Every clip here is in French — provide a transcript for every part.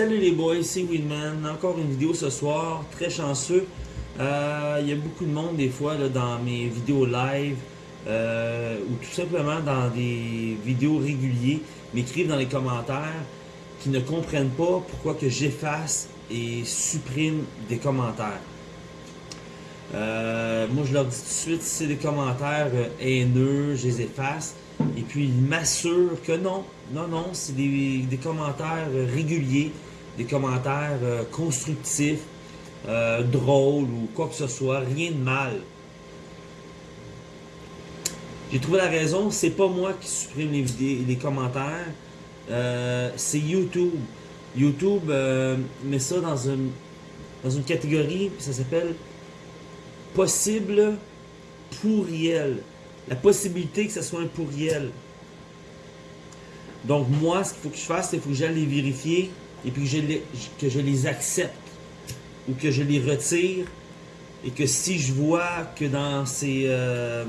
Salut les boys, c'est Winman. Encore une vidéo ce soir, très chanceux. Euh, Il y a beaucoup de monde des fois dans mes vidéos live euh, ou tout simplement dans des vidéos réguliers m'écrivent dans les commentaires qui ne comprennent pas pourquoi que j'efface et supprime des commentaires. Euh, moi je leur dis tout de suite si c'est des commentaires haineux, je les efface. Et puis ils m'assurent que non, non, non, c'est des, commentaires réguliers, des commentaires euh, constructifs, euh, drôles ou quoi que ce soit, rien de mal. J'ai trouvé la raison, c'est pas moi qui supprime les, vidéos, les commentaires, euh, c'est YouTube. YouTube met ça dans une, dans une catégorie, ça s'appelle possible pourriel. La possibilité que ce soit un pourriel. Donc moi, ce qu'il faut que je fasse, c'est qu'il faut que j'aille les vérifier et puis que je les, que je les accepte ou que je les retire et que si je vois que dans ces euh,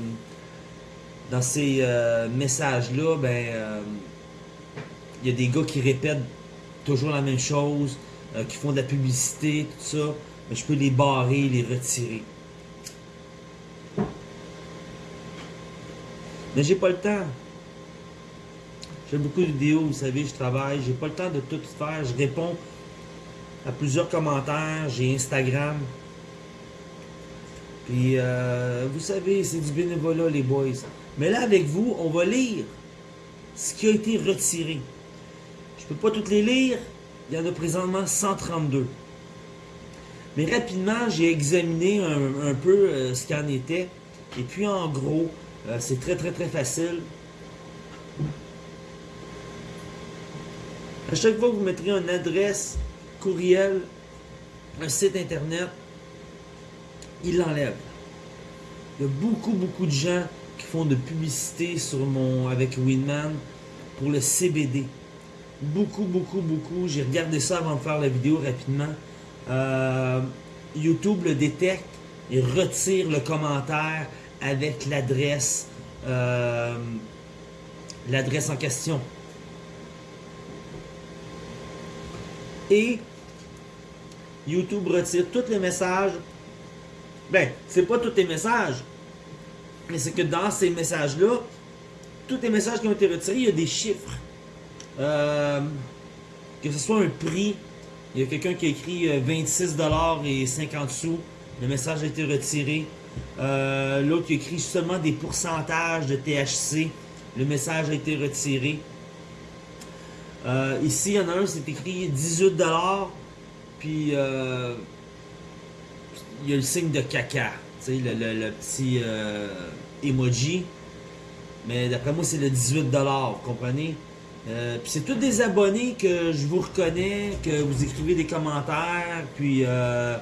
dans ces euh, messages-là, ben euh, il y a des gars qui répètent toujours la même chose, qui font de la publicité, tout ça, ben, je peux les barrer, les retirer. Mais j'ai pas le temps. J'ai beaucoup de vidéos, vous savez, je travaille, j'ai pas le temps de tout faire. Je réponds à plusieurs commentaires, j'ai Instagram. Puis, euh, vous savez, c'est du bénévolat, les boys. Mais là, avec vous, on va lire ce qui a été retiré. Je peux pas toutes les lire. Il y en a présentement 132. Mais rapidement, j'ai examiné un, peu euh, ce qu'il en était. Et puis, en gros, euh, c'est très, très, très facile. À chaque fois que vous mettrez une adresse, courriel, un site internet, il l'enlève. Il y a beaucoup, beaucoup de gens qui font de publicité sur mon avec Winman pour le CBD. Beaucoup, beaucoup, beaucoup. J'ai regardé ça avant de faire la vidéo rapidement. Euh, YouTube le détecte et retire le commentaire avec l'adresse euh, l'adresse en question. Et YouTube retire tous les messages. Ben, c'est pas tous les messages, mais c'est que dans ces messages-là, tous les messages qui ont été retirés, il y a des chiffres. Euh, que ce soit un prix, il y a quelqu'un qui a écrit euh, 26$ et 50 sous, le message a été retiré. Euh, L'autre qui écrit seulement des pourcentages de THC, le message a été retiré. Euh, ici, il y en a un, c'est écrit 18$, puis euh, il y a le signe de caca, tu sais, le, petit euh, emoji. Mais d'après moi, c'est le 18$, vous comprenez? Puis c'est tous des abonnés que je vous reconnais, que vous écrivez des commentaires, puis euh,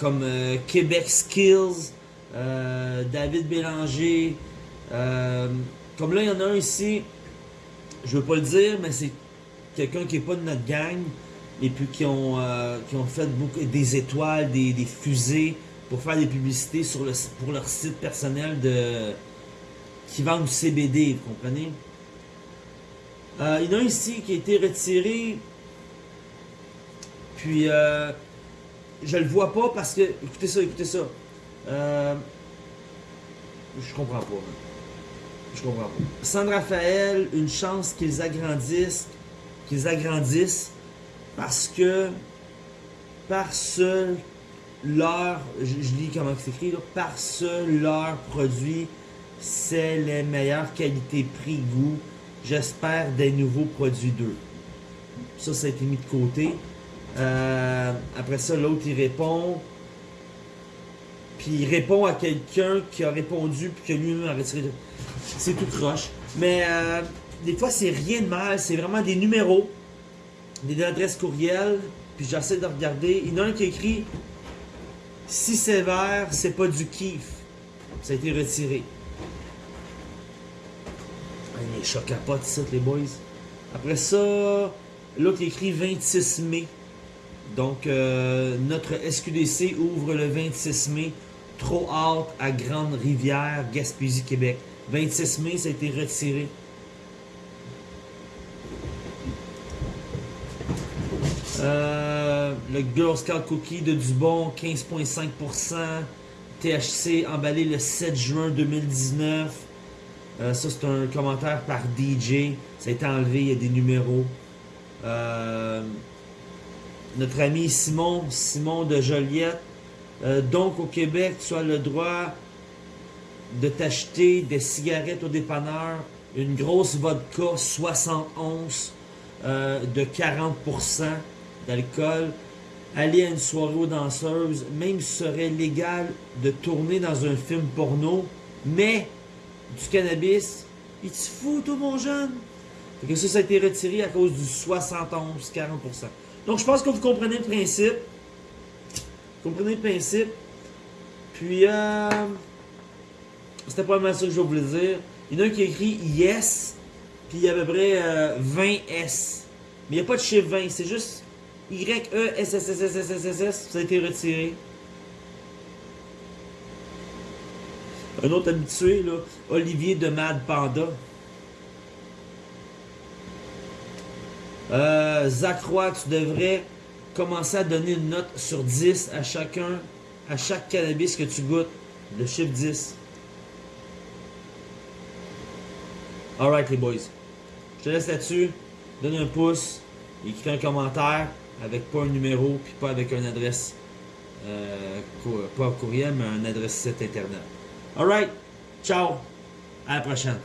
comme Québec Skills, David Bélanger. comme là, il y en a un ici, je veux pas le dire, mais c'est quelqu'un qui est pas de notre gang, et puis qui ont, euh, qui ont fait beaucoup, des étoiles, des, des fusées, pour faire des publicités sur le, pour leur site personnel de qui vendent du CBD, vous comprenez? Euh, il y en a un ici qui a été retiré. Puis, euh, je le vois pas parce que. Écoutez ça, écoutez ça. Euh, je comprends pas. Je comprends pas. San Raphaël, une chance qu'ils agrandissent. Qu'ils agrandissent. Parce que. Parce leur. Je, je lis comment c'est écrit là. Parce leur produit, c'est les meilleures qualités prix-goût. J'espère des nouveaux produits d'eux. Ça, ça a été mis de côté. Euh, après ça, l'autre, il répond. Puis il répond à quelqu'un qui a répondu, puis que lui-même a retiré. C'est tout croche. Mais euh, des fois, c'est rien de mal. C'est vraiment des numéros, des adresses courriel. Puis j'essaie de regarder. Il y en a un qui écrit Si sévère, c'est pas du kiff. Ça a été retiré. Les chocs à potes, ça, les boys. Après ça, l'autre écrit 26 mai. Donc, euh, notre SQDC ouvre le 26 mai. Trop hâte à Grande-Rivière, Gaspésie, Québec. 26 mai, ça a été retiré. Euh, le Girl Scout Cookie de Dubon, 15,5%. THC emballé le 7 juin 2019. Euh, ça, c'est un commentaire par DJ. Ça a été enlevé, il y a des numéros. Euh, notre ami Simon, Simon de Joliette. Euh, donc, au Québec, tu as le droit de t'acheter des cigarettes au dépanneur, une grosse vodka 71 de 40% d'alcool, aller à une soirée aux danseuses, même serait légal de tourner dans un film porno, mais du cannabis, il te fout, tout mon jeune. Que ça, ça a été retiré à cause du 71-40%. Donc, je pense que vous comprenez le principe. Vous comprenez le principe. Puis, euh, c'était pas mal ça que je voulais dire. Il y en a un qui a écrit Yes, puis il y a à peu près 20 euh, S. Mais il n'y a pas de chiffre 20, c'est juste Y-E-S-S-S-S-S-S-S, ça a été retiré. Un autre habitué, là, Olivier de Mad Panda. Euh, Zach Roy, tu devrais commencer à donner une note sur 10 à chacun, à chaque cannabis que tu goûtes. Le chiffre 10. Alright les boys. Je te laisse là-dessus. Donne un pouce. Écris un commentaire avec pas un numéro puis pas avec une adresse. Euh, pas courriel, mais une adresse site internet. Alright. Ciao. À la prochaine.